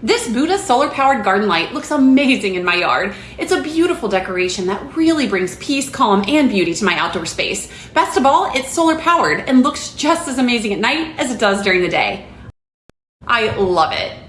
This Buddha solar powered garden light looks amazing in my yard. It's a beautiful decoration that really brings peace, calm, and beauty to my outdoor space. Best of all, it's solar powered and looks just as amazing at night as it does during the day. I love it.